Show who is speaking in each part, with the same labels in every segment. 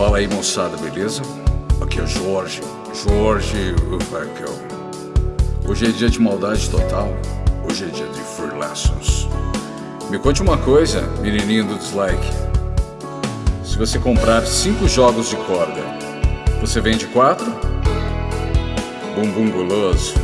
Speaker 1: Fala aí, moçada, beleza? Aqui é o Jorge, Jorge Ufakel. Hoje é dia de maldade total, hoje é dia de free lessons. Me conte uma coisa, menininho do dislike. Se você comprar cinco jogos de corda, você vende quatro? Bumbum guloso.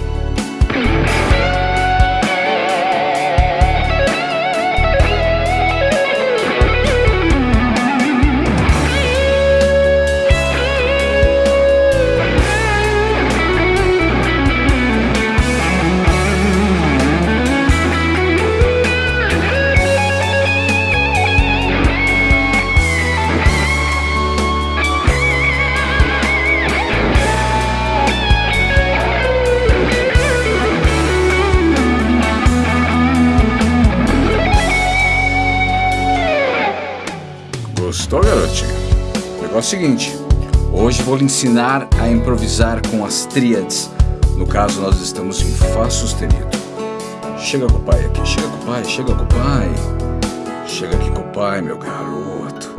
Speaker 1: Gostou, garotinho? O negócio é o seguinte: hoje vou lhe ensinar a improvisar com as tríades. No caso, nós estamos em Fá sustenido. Chega com o pai aqui, chega com o pai, chega com o pai. Chega aqui com o pai, meu garoto.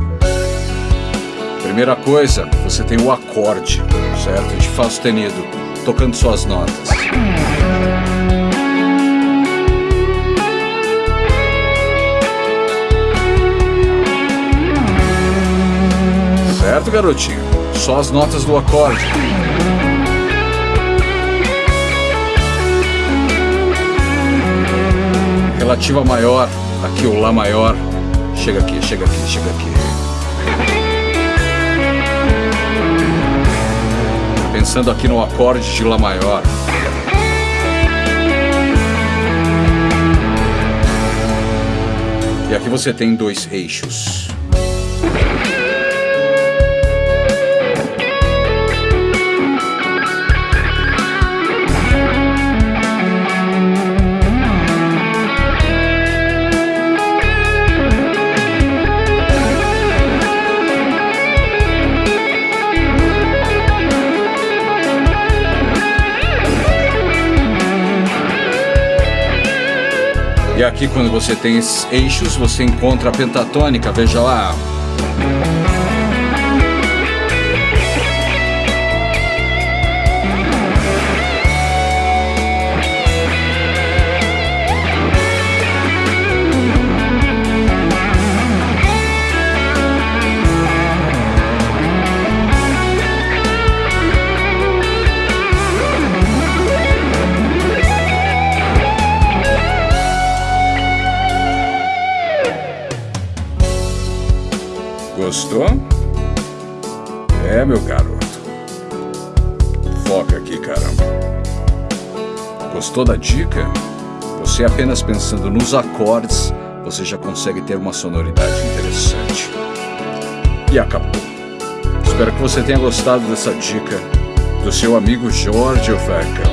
Speaker 1: Primeira coisa, você tem o acorde, certo? De Fá sustenido, tocando suas notas. Certo, garotinho? Só as notas do acorde. Relativa maior, aqui o Lá maior. Chega aqui, chega aqui, chega aqui. Pensando aqui no acorde de Lá maior. E aqui você tem dois eixos. E aqui quando você tem esses eixos, você encontra a pentatônica, veja lá. Gostou? É, meu garoto. Foca aqui, caramba. Gostou da dica? Você apenas pensando nos acordes, você já consegue ter uma sonoridade interessante. E acabou. Espero que você tenha gostado dessa dica do seu amigo Jorge Ofeckel.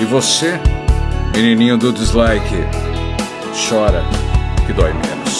Speaker 1: E você, menininho do dislike, chora que dói menos.